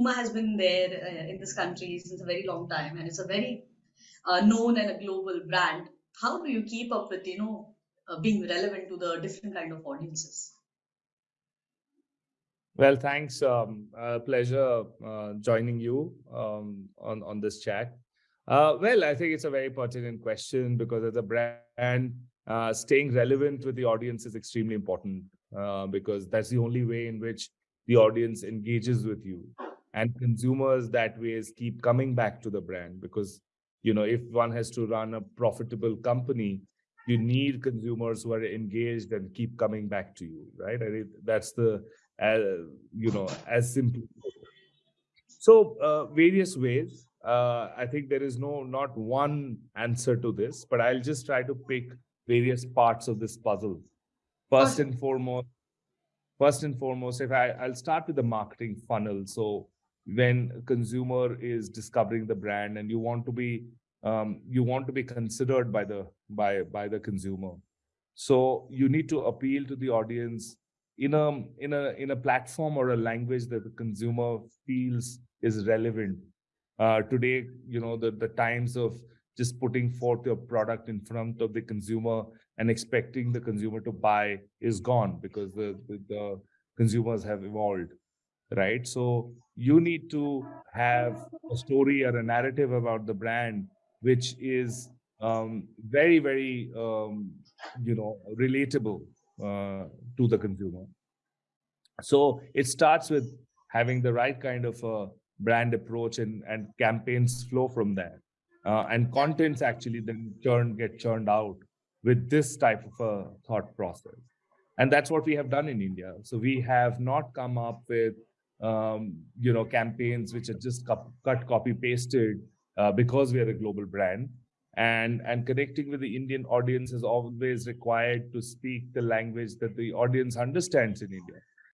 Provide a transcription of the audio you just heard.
Puma has been there uh, in this country since a very long time, and it's a very uh, known and a global brand. How do you keep up with you know uh, being relevant to the different kind of audiences? Well, thanks. Um, pleasure uh, joining you um, on on this chat. Uh, well, I think it's a very pertinent question because as a brand, uh, staying relevant with the audience is extremely important because that's the only way in which the audience engages with you and consumers that ways keep coming back to the brand because you know if one has to run a profitable company you need consumers who are engaged and keep coming back to you right? I mean, that's the uh, you know as simple so uh, various ways. Uh, i think there is no not one answer to this but i'll just try to pick various parts of this puzzle. First and foremost first and foremost if i i'll start with the marketing funnel. So when a consumer is discovering the brand and you want to be um, you want to be considered by the by by the consumer. So you need to appeal to the audience in a in a in a platform or a language that the consumer feels is relevant. Uh, today you know the the times of just putting forth your product in front of the consumer and expecting the consumer to buy is gone because the, the, the consumers have evolved right? So you need to have a story or a narrative about the brand which is um, very very um, you know relatable uh, to the consumer. So it starts with having the right kind of a brand approach and and campaigns flow from there. Uh, and contents actually then turn get churned out with this type of a thought process. And that's what we have done in india. So we have not come up with um, you know, campaigns which are just cut, copy, pasted uh, because we are a global brand. And, and connecting with the Indian audience is always required to speak the language that the audience understands in India.